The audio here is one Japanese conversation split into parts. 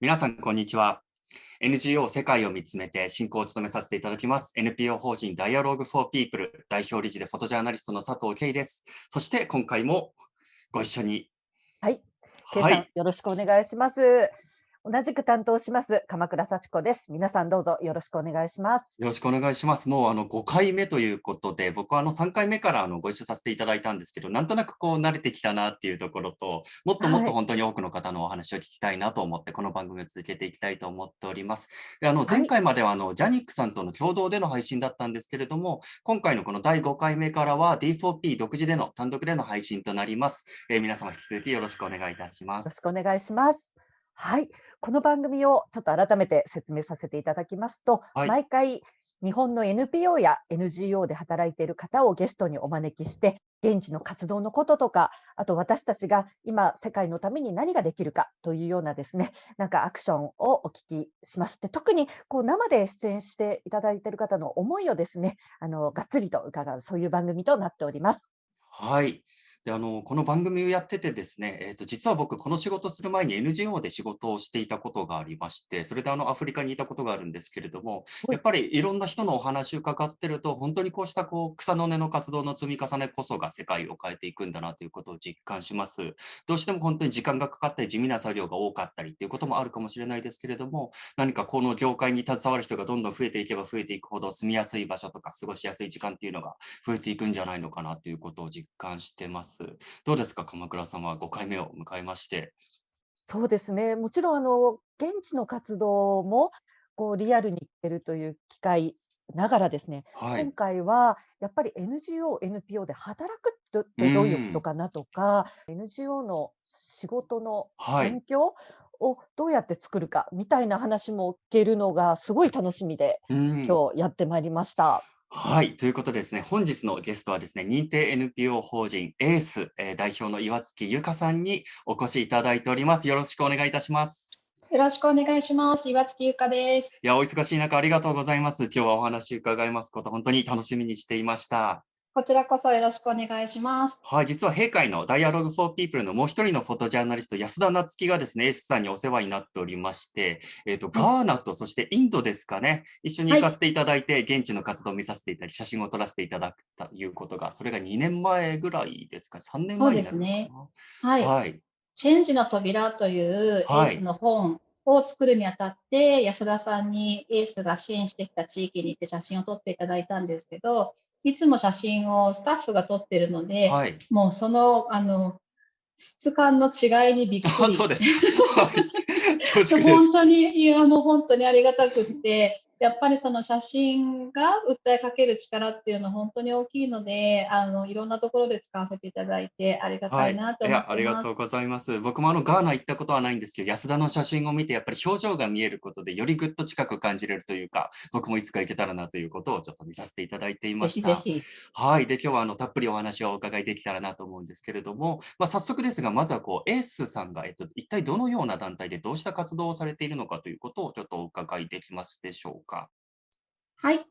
皆さん、こんにちは。NGO 世界を見つめて進行を務めさせていただきます NPO 法人 Dialogue for People 代表理事でフォトジャーナリストの佐藤圭です。そして今回もご一緒に。はい。はい、よろしくお願いします。同じく担当します鎌倉幸子です。皆さんどうぞよろしくお願いします。よろしくお願いします。もうあの5回目ということで、僕はあの3回目からあのご一緒させていただいたんですけど、なんとなくこう慣れてきたなっていうところと、もっともっと本当に多くの方のお話を聞きたいなと思って、この番組を続けていきたいと思っております。であの前回まではあの、ジャニックさんとの共同での配信だったんですけれども、今回のこの第5回目からは D4P 独自での単独での配信となります。えー、皆様引き続きよろしくお願いいたします。よろしくお願いします。はい、この番組をちょっと改めて説明させていただきますと、はい、毎回日本の NPO や NGO で働いている方をゲストにお招きして、現地の活動のこととか、あと私たちが今世界のために何ができるかというようなですね、なんかアクションをお聞きします。で特にこう生で出演していただいている方の思いをですね、あのがっつりと伺うそういう番組となっております。はい。であのこの番組をやっててですね、えーと、実は僕、この仕事する前に NGO で仕事をしていたことがありまして、それであのアフリカにいたことがあるんですけれども、やっぱりいろんな人のお話を伺ってると、本当にこうしたこう草の根の活動の積み重ねこそが世界を変えていくんだなということを実感します。どうしても本当に時間がかかったり、地味な作業が多かったりっていうこともあるかもしれないですけれども、何かこの業界に携わる人がどんどん増えていけば増えていくほど、住みやすい場所とか過ごしやすい時間っていうのが増えていくんじゃないのかなということを実感してます。どうですかか、鎌倉さんは5回目を迎えまして。そうですね。もちろんあの現地の活動もこうリアルに行ってるという機会ながらですね、はい。今回はやっぱり NGO、NPO で働くってどういうことかなとか、NGO の仕事の環境をどうやって作るかみたいな話も聞けるのがすごい楽しみで、今日やってまいりました。はい。ということでですね、本日のゲストはですね、認定 NPO 法人エース、えー、代表の岩月由香さんにお越しいただいております。よろしくお願いいたします。よろしくお願いします。岩月由香です。いや、お忙しい中ありがとうございます。今日はお話伺いますこと、本当に楽しみにしていました。こちらこそよろしくお願いします。はい、実は閉会の Dialogue for People のもう一人のフォトジャーナリスト、安田夏樹がですね、エースさんにお世話になっておりまして、えっ、ー、と、ガーナとそしてインドですかね、一緒に行かせていただいて、はい、現地の活動を見させていただき、写真を撮らせていただくということが、それが2年前ぐらいですか、3年前ですね。はい。はい、チェンジの扉というエースの本、を作るにあたって、安田さんにエースが支援してきた地域に行って写真を撮っていただいたんですけど、いつも写真をスタッフが撮ってるので、はい、もうその、あの、質感の違いにびっくり。そう です。本当に、いや、もう本当にありがたくって、やっぱりその写真が訴えかける力っていうのは本当に大きいので、あのいろんなところで使わせていただいてありがたいなと思って、はい、ありがとうございます。僕もあのガーナ行ったことはないんですけど、安田の写真を見てやっぱり表情が見えることでよりぐっと近く感じれるというか、僕もいつか行けたらなということをちょっと見させていただいていました。はい。で、今日はあのたっぷりお話をお伺いできたらなと思うんですけれども、まあ、早速ですが、まずはこうエースさんが、えっと、一体どのような団体でどうした活動をされているのかということをちょっとお伺いできますでしょうか？はい。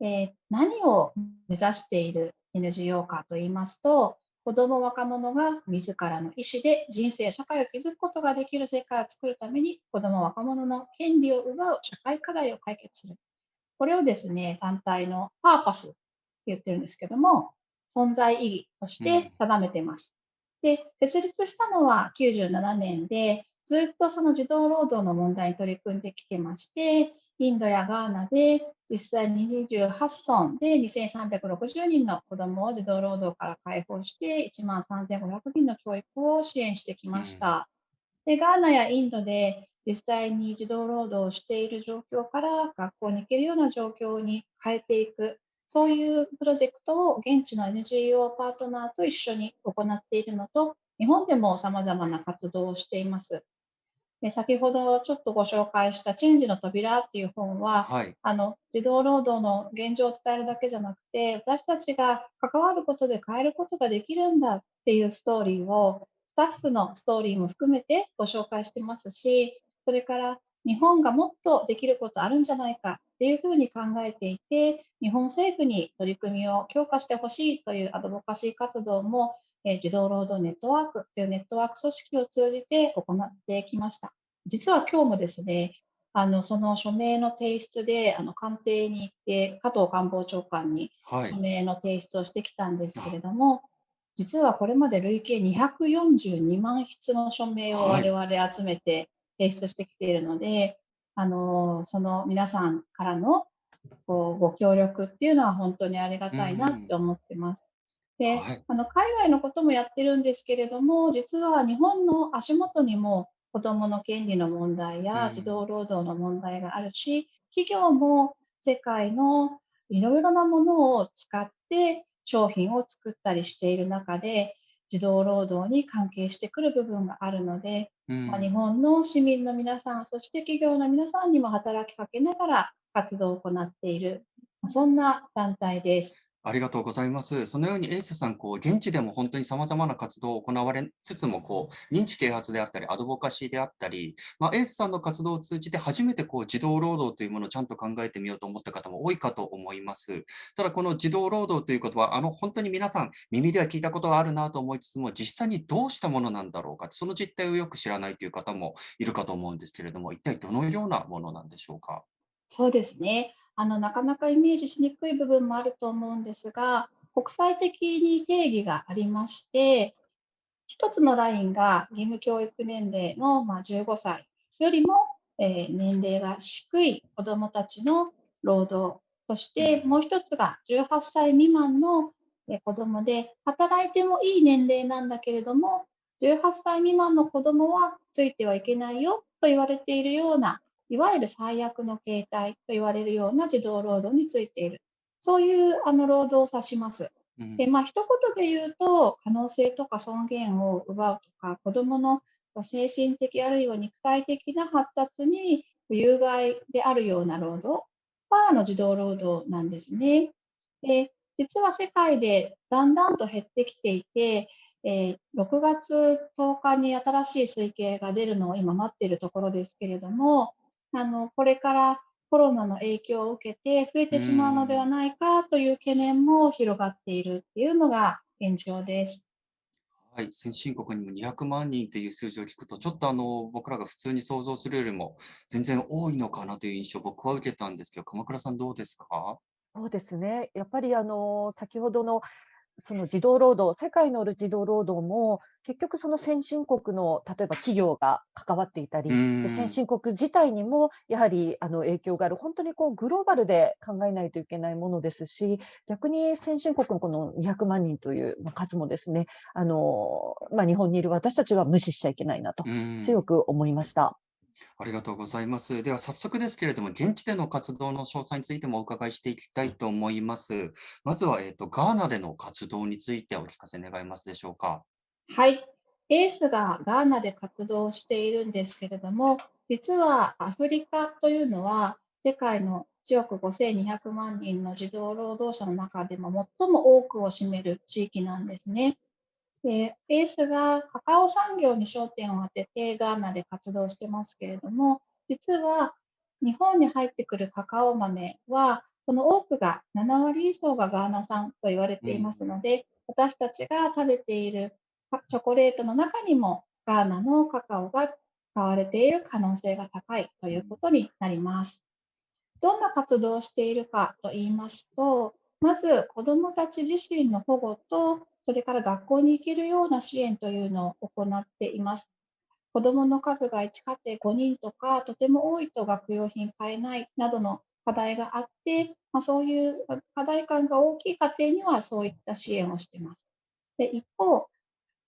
えー、何を目指している NGO かと言いますと、子ども若者が自らの意思で人生、社会を築くことができる世界を作るために、子ども若者の権利を奪う社会課題を解決する。これをですね、団体のパーパスって言ってるんですけども、存在意義として定めています。うん、で、設立したのは97年で、ずっとその児童労働の問題に取り組んできてまして、インドやガーナで実際に28村で2360人の子どもを児童労働から解放して1万3500人の教育を支援してきました。でガーナやインドで実際に児童労働をしている状況から学校に行けるような状況に変えていく、そういうプロジェクトを現地の NGO パートナーと一緒に行っているのと、日本でも様々な活動をしています。で先ほどちょっとご紹介した「チェンジの扉」っていう本は、はい、あの児童労働の現状を伝えるだけじゃなくて私たちが関わることで変えることができるんだっていうストーリーをスタッフのストーリーも含めてご紹介してますしそれから日本がもっとできることあるんじゃないかっていうふうに考えていて日本政府に取り組みを強化してほしいというアドボカシー活動もえ児童労働ネットワークというネットワーク組織を通じて行ってきました。実は今日もですね、あのその署名の提出であの官邸に行って、加藤官房長官に署名の提出をしてきたんですけれども、はい、実はこれまで累計242万筆の署名を我々集めて提出してきているので、はい、あのその皆さんからのこうご協力っていうのは本当にありがたいなって思ってます。で、はい、あの海外のこともやってるんですけれども、実は日本の足元にも子どもの権利の問題や児童労働の問題があるし、企業も世界のいろいろなものを使って商品を作ったりしている中で、児童労働に関係してくる部分があるので、うん、まあ、日本の市民の皆さん、そして企業の皆さんにも働きかけながら活動を行っている、そんな団体です。ありがとうございます。そのようにエースさん、こう現地でも本当に様々な活動を行われつつも、こう認知啓発であったり、アドボカシーであったり、まあ、エースさんの活動を通じて初めてこう児童労働というものをちゃんと考えてみようと思った方も多いかと思います。ただ、この児童労働ということは、あの本当に皆さん耳では聞いたことがあるなと思いつつも、実際にどうしたものなんだろうか、その実態をよく知らないという方もいるかと思うんですけれども、一体どのようなものなんでしょうか？そうですね。あのなかなかイメージしにくい部分もあると思うんですが、国際的に定義がありまして、一つのラインが義務教育年齢のま15歳よりも、え年齢が低い子どもたちの労働、そしてもう一つが18歳未満の子どもで、働いてもいい年齢なんだけれども、18歳未満の子どもはついてはいけないよと言われているような、いわゆる最悪の形態と言われるような児童労働についている。そういうあの労働を指します。で、まあ、一言で言うと、可能性とか尊厳を奪うとか、子どもの精神的あるいは肉体的な発達に有害であるような労働はあの児童労働なんですね。で実は世界でだんだんと減ってきていて、えー、6月10日に新しい推計が出るのを今待っているところですけれども、あのこれからコロナの影響を受けて増えてしまうのではないかという懸念も広がっているっていうのが現状です。はい、先進国にも200万人という数字を聞くと、ちょっとあの僕らが普通に想像するよりも全然多いのかなという印象を僕は受けたんですけど、鎌倉さんどうですか？そうですね。やっぱりあの先ほどのその児童労働、世界の児童労働も、結局その先進国の例えば企業が関わっていたり、で先進国自体にもやはりあの影響がある、本当にこうグローバルで考えないといけないものですし、逆に先進国のこの200万人という数もですね、あのまあ、日本にいる私たちは無視しちゃいけないなと強く思いました。ありがとうございます。では早速ですけれども、現地での活動の詳細についてもお伺いしていきたいと思います。まずは、えーと、ガーナでの活動についてお聞かせ願いますでしょうか。はい。エースがガーナで活動しているんですけれども、実はアフリカというのは世界の1億5200万人の児童労働者の中でも最も多くを占める地域なんですね。で、エースがカカオ産業に焦点を当ててガーナで活動してますけれども、実は日本に入ってくるカカオ豆は、その多くが7割以上がガーナ産と言われていますので、うん、私たちが食べているチョコレートの中にもガーナのカカオが使われている可能性が高いということになります。どんな活動をしているかと言いますと、まず子どもたち自身の保護とそれから学校に行けるような支援というのを行っています。子どもの数が1家庭5人とか、とても多いと学用品買えないなどの課題があって、まあ、そういう課題感が大きい家庭にはそういった支援をしています。で一方、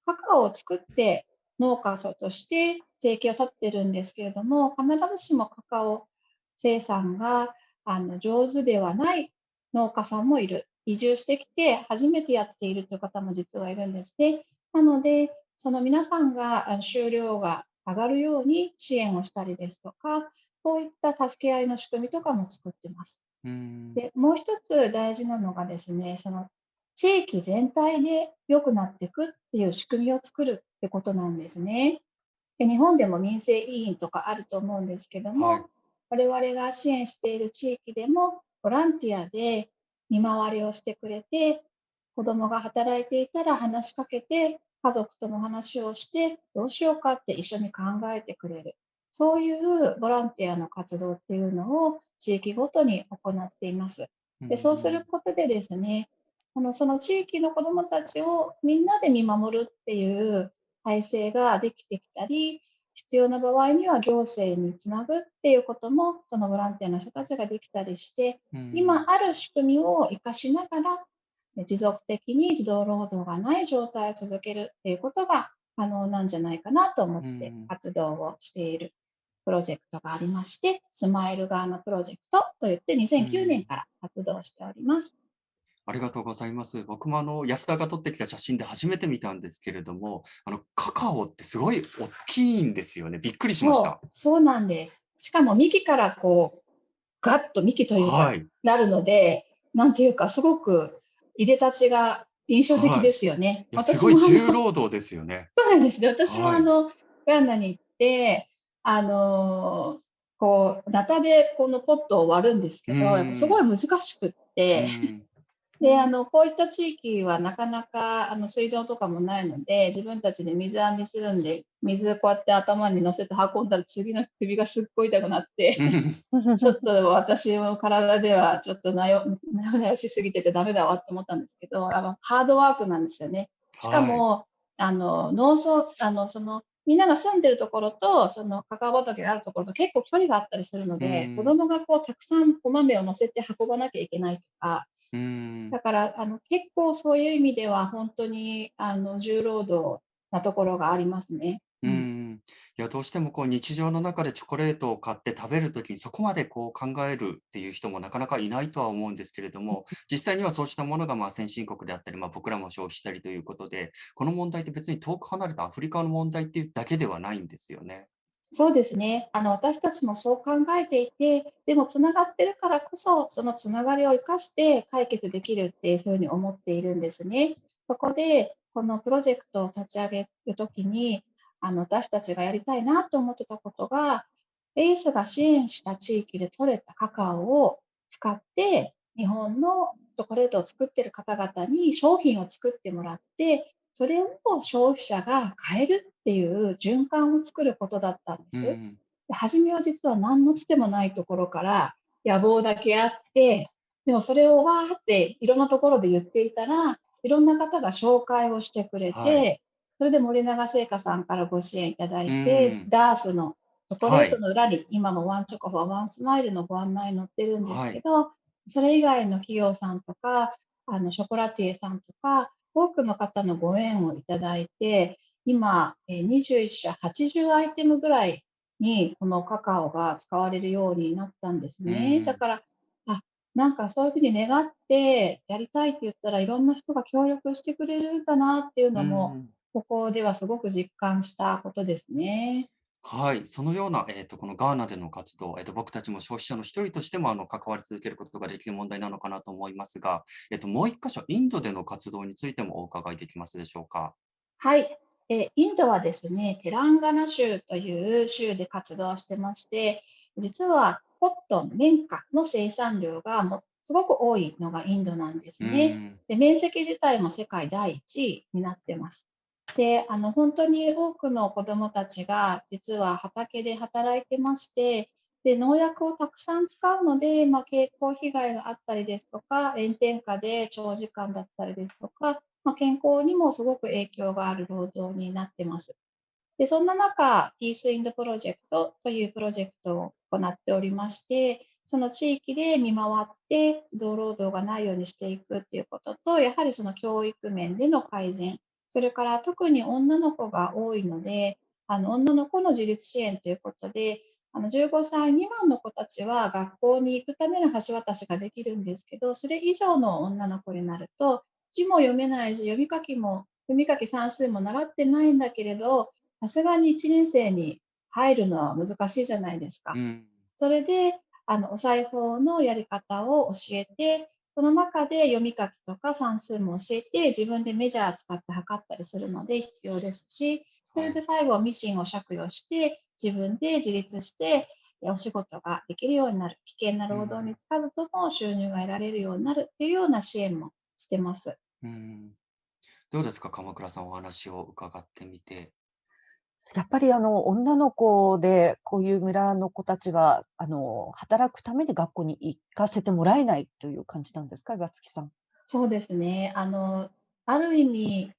カカオを作って農家として生計を立ってるんですけれども、必ずしもカカオ生産があの上手ではない農家さんもいる。移住してきて初めてやっているという方も実はいるんですね。なので、その皆さんが収量が上がるように支援をしたりですとか、そういった助け合いの仕組みとかも作ってます。でもう一つ大事なのがですね、その地域全体で良くなっていくっていう仕組みを作るってことなんですね。で日本でも民生委員とかあると思うんですけども、はい、我々が支援している地域でもボランティアで見回りをしてくれて、子供が働いていたら話しかけて、家族とも話をして、どうしようかって一緒に考えてくれる。そういうボランティアの活動っていうのを地域ごとに行っています。でそうすることでですね、あのその地域の子どもたちをみんなで見守るっていう体制ができてきたり、必要な場合には行政につなぐっていうことも、そのボランティアの人たちができたりして、今ある仕組みを生かしながら、持続的に児童労働がない状態を続けるっていうことが可能なんじゃないかなと思って活動をしているプロジェクトがありまして、スマイル側のプロジェクトといって2009年から活動しております。ありがとうございます。僕もあの安田が撮ってきた写真で初めて見たんですけれども、あのカカオってすごい大きいんですよね。びっくりしました。そうなんです。しかも幹からこうガッと幹というか、はい、なるので、なんていうかすごくいでたちが印象的ですよね。はい、すごい重労働ですよね。そうなんですね。私もあの、はい、ガンナに行って、あのこう、ナタでこのポットを割るんですけど、すごい難しくって、で、あの、こういった地域はなかなか、あの、水道とかもないので、自分たちで水浴びするんで、水こうやって頭に乗せて運んだら次の首がすっごい痛くなって、ちょっと私の体ではちょっとなよなよしすぎててダメだわって思ったんですけど、あのハードワークなんですよね。しかも、はい、あの、農村、あの、その、みんなが住んでるところと、そのカカオ畑があるところと結構距離があったりするので、子供がこうたくさんお豆を乗せて運ばなきゃいけないとか、うん。だから、あの、結構そういう意味では、本当に、あの、重労働なところがありますね。うん。いや、どうしてもこう日常の中でチョコレートを買って食べるときに、そこまでこう考えるっていう人もなかなかいないとは思うんですけれども、実際にはそうしたものがまあ先進国であったり、まあ、僕らも消費したりということで、この問題って別に遠く離れたアフリカの問題っていうだけではないんですよね。そうですね。あの、私たちもそう考えていて、でもつながってるからこそ、そのつながりを生かして解決できるっていうふうに思っているんですね。そこで、このプロジェクトを立ち上げるときに、あの、私たちがやりたいなと思ってたことが、エースが支援した地域で採れたカカオを使って、日本のチョコレートを作ってる方々に商品を作ってもらって、それを消費者が買えるっていう循環を作ることだったんです。うん、で初めは実は何のつてもないところから野望だけあって、でもそれをわーっていろんなところで言っていたら、いろんな方が紹介をしてくれて、はい、それで森永製菓さんからご支援いただいて、うん、ダースのチョコレートの裏に、はい、今もワンチョコフォーワンスマイルのご案内載ってるんですけど、はい、それ以外の企業さんとか、あのショコラティエさんとか、多くの方のご縁をいただいて、今、21社80アイテムぐらいにこのカカオが使われるようになったんですね。だから、あ、なんかそういうふうに願ってやりたいって言ったらいろんな人が協力してくれるんだなっていうのも、ここではすごく実感したことですね。はい、そのような、えーと、このガーナでの活動、えーと、僕たちも消費者の一人としてもあの関わり続けることができる問題なのかなと思いますが、えーと、もう一箇所、インドでの活動についてもお伺いできますでしょうか？はい、えインドはですね、テランガナ州という州で活動してまして、実はコットン、綿花の生産量がもすごく多いのがインドなんですね。で面積自体も世界第1位になってます。で、あの、本当に多くの子どもたちが実は畑で働いてまして、で、農薬をたくさん使うので、まあ、健康被害があったりですとか、炎天下で長時間だったりですとか、まあ、健康にもすごく影響がある労働になってます。で、そんな中、ピースインドプロジェクトというプロジェクトを行っておりまして、その地域で見回って労働がないようにしていくっていうことと、やはりその教育面での改善、それから特に女の子が多いので、あの女の子の自立支援ということで、あの15歳未満の子たちは学校に行くための橋渡しができるんですけど、それ以上の女の子になると、字も読めないし、読み書きも、読み書き算数も習ってないんだけれど、さすがに1年生に入るのは難しいじゃないですか。うん、それで、あのお裁縫のやり方を教えて、その中で読み書きとか算数も教えて、自分でメジャー使って測ったりするので必要ですし、それで最後はミシンを借用して、自分で自立してお仕事ができるようになる。危険な労働につかずとも収入が得られるようになるっていうような支援もしてます。うんどうですか、鎌倉さん、お話を伺ってみて。やっぱりあの女の子でこういう村の子たちはあの働くために学校に行かせてもらえないという感じなんですか、岩月さん。そうですね。あの、ある意味、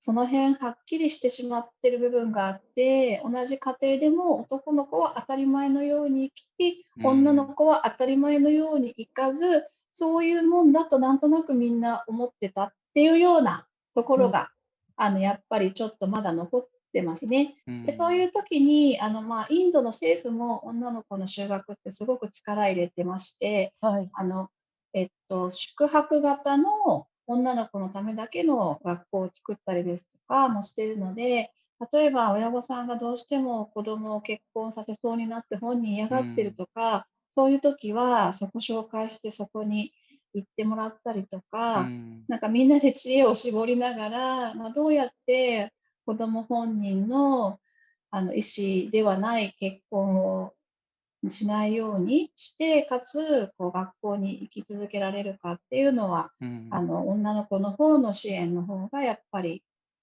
その辺はっきりしてしまってる部分があって、同じ家庭でも男の子は当たり前のように生き、女の子は当たり前のように行かず、そういうもんだとなんとなくみんな思ってたっていうようなところが、うん、あのやっぱりちょっとまだ残ってますね。でそういう時にあの、まあ、インドの政府も女の子の就学ってすごく力入れてまして、はい、あのえっと、宿泊型の女の子のためだけの学校を作ったりですとかもしてるので、例えば親御さんがどうしても子供を結婚させそうになって本人嫌がってるとか、うん、そういう時はそこ紹介してそこに行ってもらったりとか、うん、なんかみんなで知恵を絞りながら、まあ、どうやって子供本人のあの意思ではない結婚をしないようにして、かつこう学校に行き続けられるかっていうのは、うん、あの女の子の方の支援の方がやっぱり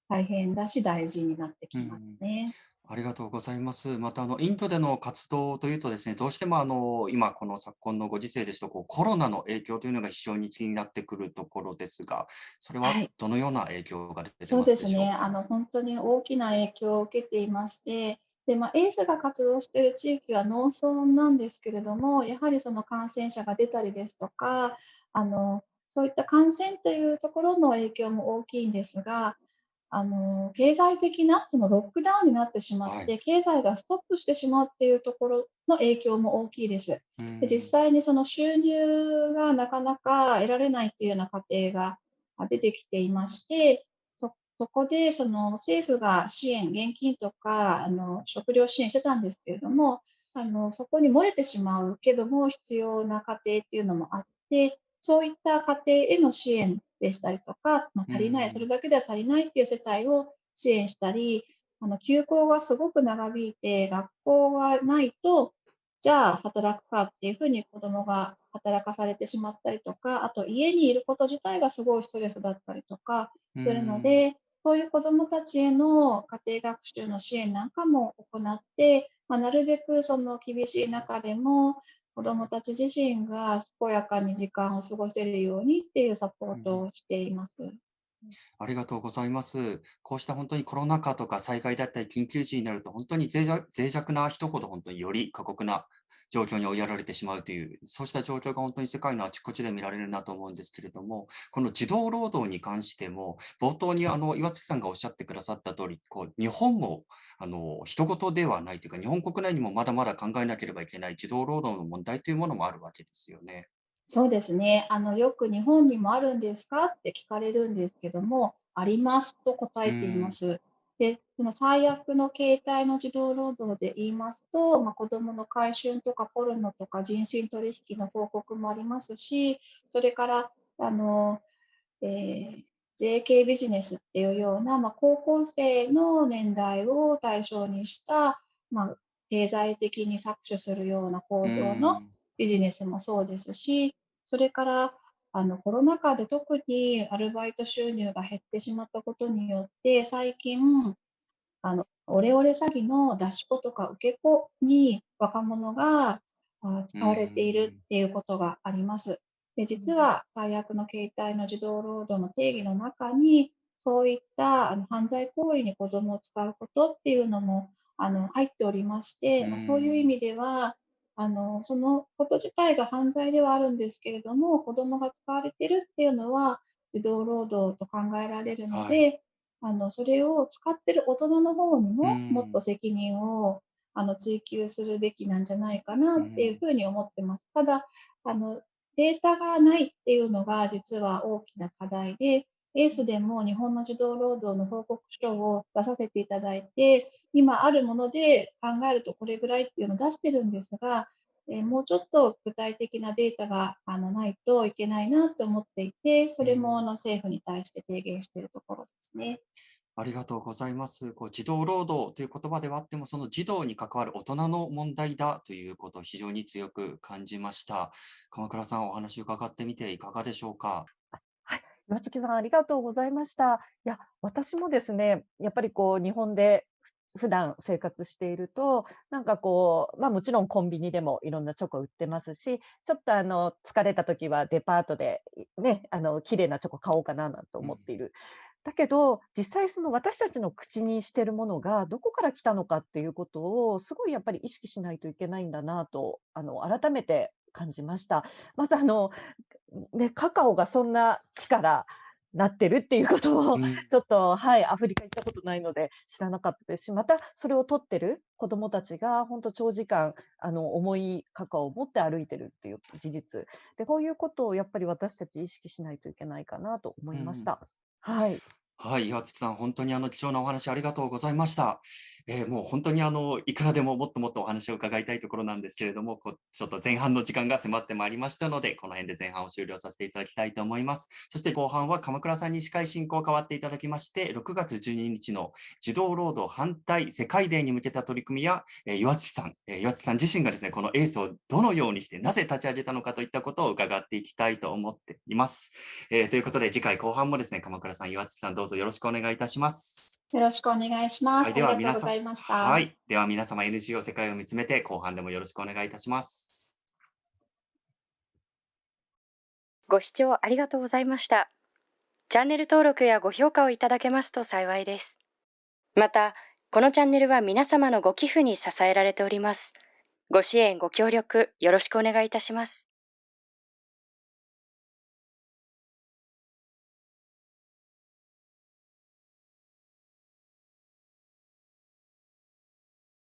大変だし大事になってきますね。うん、ありがとうございます。またあのインドでの活動というとですね、どうしてもあの今この昨今のご時世ですとこうコロナの影響というのが非常に気になってくるところですが、それはどのような影響が出てますでしょうか？そうですね。あの本当に大きな影響を受けていまして、で、まあ、エースが活動している地域は農村なんですけれども、やはりその感染者が出たりですとか、あのそういった感染というところの影響も大きいんですが、あの経済的なそのロックダウンになってしまって、はい、経済がストップしてしまうっていうところの影響も大きいです。で実際にその収入がなかなか得られないっていうような家庭が出てきていまして、そこでその政府が支援、現金とかあの食料支援してたんですけれども、あのそこに漏れてしまうけども必要な家庭っていうのもあって、そういった家庭への支援でしたりとか、まあ、足りない、それだけでは足りないっていう世帯を支援したり、あの休校がすごく長引いて、学校がないと、じゃあ働くかっていうふうに子どもが働かされてしまったりとか、あと家にいること自体がすごいストレスだったりとかするので、そういう子どもたちへの家庭学習の支援なんかも行って、まあ、なるべくその厳しい中でも子どもたち自身が健やかに時間を過ごせるようにっていうサポートをしています。ありがとうございます。こうした本当にコロナ禍とか災害だったり緊急時になると本当に脆弱脆弱な人ほど本当により過酷な状況に追いやられてしまうという、そうした状況が本当に世界のあちこちで見られるなと思うんですけれども、この児童労働に関しても、冒頭にあの岩月さんがおっしゃってくださった通り、こり、日本もあの人事ではないというか、日本国内にもまだまだ考えなければいけない児童労働の問題というものもあるわけですよね。そうですね。あの、よく日本にもあるんですか？って聞かれるんですけども、ありますと答えています。で、その最悪の形態の児童労働で言いますと、まあ、子どもの買春とかポルノとか人身取引の報告もありますし、それから、あの、えー JK ビジネスっていうような、まあ、高校生の年代を対象にした、まあ、経済的に搾取するような構造のビジネスもそうですし、それからあのコロナ禍で特にアルバイト収入が減ってしまったことによって、最近、あのオレオレ詐欺の出し子とか受け子に若者が使われているっていうことがあります。で実は最悪の形態の児童労働の定義の中に、そういったあの犯罪行為に子どもを使うことっていうのもあの入っておりまして、まあ、そういう意味では、あの、そのこと自体が犯罪ではあるんですけれども、子供が使われてるっていうのは、児童労働と考えられるので、はい、あの、それを使ってる大人の方にも、もっと責任を、あの、追求するべきなんじゃないかなっていうふうに思ってます。ただ、あの、データがないっていうのが実は大きな課題で、エースでも日本の児童労働の報告書を出させていただいて、今あるもので考えるとこれぐらいっていうのを出してるんですが、えもうちょっと具体的なデータがあのないといけないなと思っていて、それもあの政府に対して提言しているところですね。ありがとうございます。こう児童労働という言葉ではあっても、その児童に関わる大人の問題だということを非常に強く感じました。鎌倉さん、お話伺ってみていかがでしょうか？岩月さん、ありがとうございました。いや、私もですね、やっぱりこう日本で普段生活していると、なんかこう、ま、もちろんコンビニでもいろんなチョコ売ってますし、ちょっとあの、疲れた時はデパートで、いね、あの、綺麗なチョコ買おうかななんて思っている。だけど、実際その私たちの口にしてるものがどこから来たのかっていうことを、すごいやっぱり意識しないといけないんだなと、あの、改めて感じました。まずあの、ね、カカオがそんな木からなってるっていうことを、うん。ちょっと、はい、アフリカ行ったことないので知らなかったですし、またそれを取ってる子供たちがほんと長時間、あの、重いカカオを持って歩いてるっていう事実。で、こういうことをやっぱり私たち意識しないといけないかなと思うん。いました。はい。はい、岩月さん、本当にあの貴重なお話ありがとうございました。ええ、もう本当にあの、いくらでももっともっとお話を伺いたいところなんですけれども、こちょっと前半の時間が迫ってまいりましたので、この辺で前半を終了させていただきたいと思います。そして後半は鎌倉さんに司会進行を代わっていただきまして、6月12日の児童労働反対世界デーに向けた取り組みや、え、岩月さんえ、岩月さん自身がですね、このエースをどのようにして、なぜ立ち上げたのかといったことを伺っていきたいと思っています。ええ、ということで次回後半もですね、鎌倉さん、岩月さんどうぞよろしくお願いいたします。よろしくお願いしまはい、す。あでりは皆さんがとうございました。はい、では皆様 NGO 世界を見つめて、後半でもよろしくお願いいたします。ご視聴ありがとうございました。チャンネル登録やご評価をいただけますと幸いです。また、このチャンネルは皆様のご寄付に支えられております。ご支援、ご協力よろしくお願いいたします。